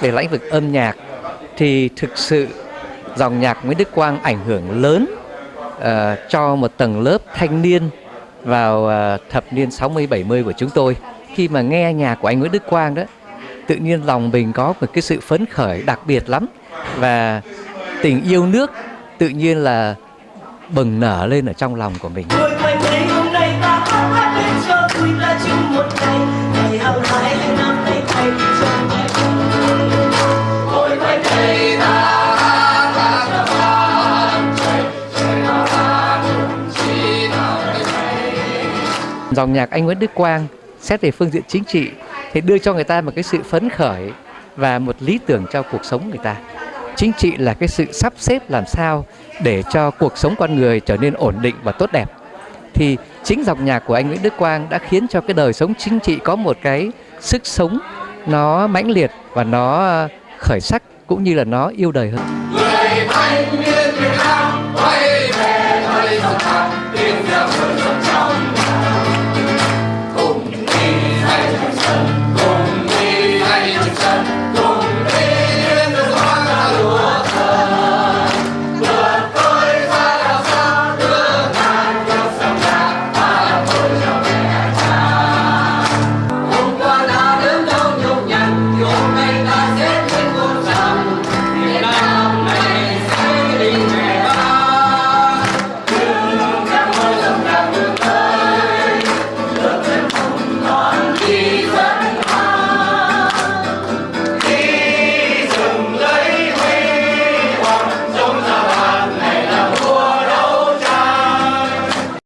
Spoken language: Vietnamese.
về lĩnh vực âm nhạc thì thực sự dòng nhạc Nguyễn Đức Quang ảnh hưởng lớn uh, cho một tầng lớp thanh niên vào uh, thập niên 60 70 của chúng tôi. Khi mà nghe nhạc của anh Nguyễn Đức Quang đó, tự nhiên lòng mình có một cái sự phấn khởi đặc biệt lắm. Và tình yêu nước tự nhiên là bừng nở lên ở trong lòng của mình. Dòng nhạc anh Nguyễn Đức Quang xét về phương diện chính trị thì đưa cho người ta một cái sự phấn khởi và một lý tưởng cho cuộc sống người ta. Chính trị là cái sự sắp xếp làm sao để cho cuộc sống con người trở nên ổn định và tốt đẹp. Thì chính dòng nhạc của anh Nguyễn Đức Quang đã khiến cho cái đời sống chính trị có một cái sức sống nó mãnh liệt và nó ờ, khởi sắc cũng như là nó yêu đời hơn. người thanh niên